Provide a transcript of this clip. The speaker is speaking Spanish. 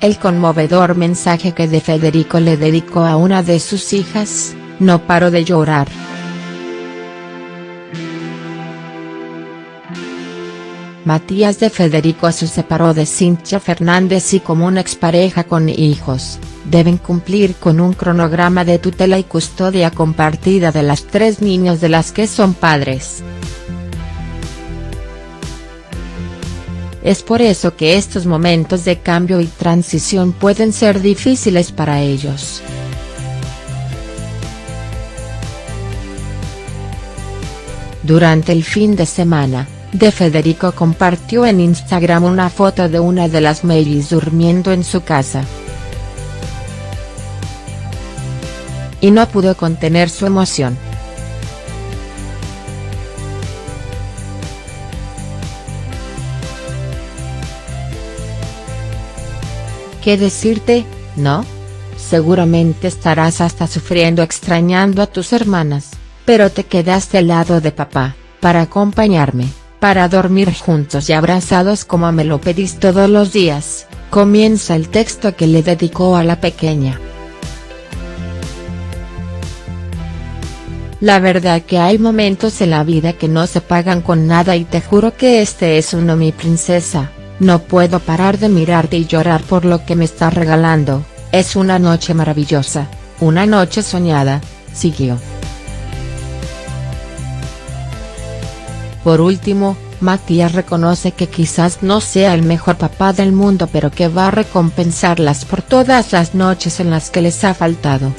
el conmovedor mensaje que de Federico le dedicó a una de sus hijas, no paró de llorar. Matías de Federico se separó de Cintia Fernández y como una expareja con hijos, deben cumplir con un cronograma de tutela y custodia compartida de las tres niños de las que son padres. Es por eso que estos momentos de cambio y transición pueden ser difíciles para ellos. Durante el fin de semana, De Federico compartió en Instagram una foto de una de las Mary's durmiendo en su casa. Y no pudo contener su emoción. ¿Qué decirte, no? Seguramente estarás hasta sufriendo extrañando a tus hermanas, pero te quedaste al lado de papá, para acompañarme, para dormir juntos y abrazados como me lo pedís todos los días, comienza el texto que le dedicó a la pequeña. La verdad que hay momentos en la vida que no se pagan con nada y te juro que este es uno mi princesa. No puedo parar de mirarte y llorar por lo que me estás regalando, es una noche maravillosa, una noche soñada, siguió. Por último, Matías reconoce que quizás no sea el mejor papá del mundo pero que va a recompensarlas por todas las noches en las que les ha faltado.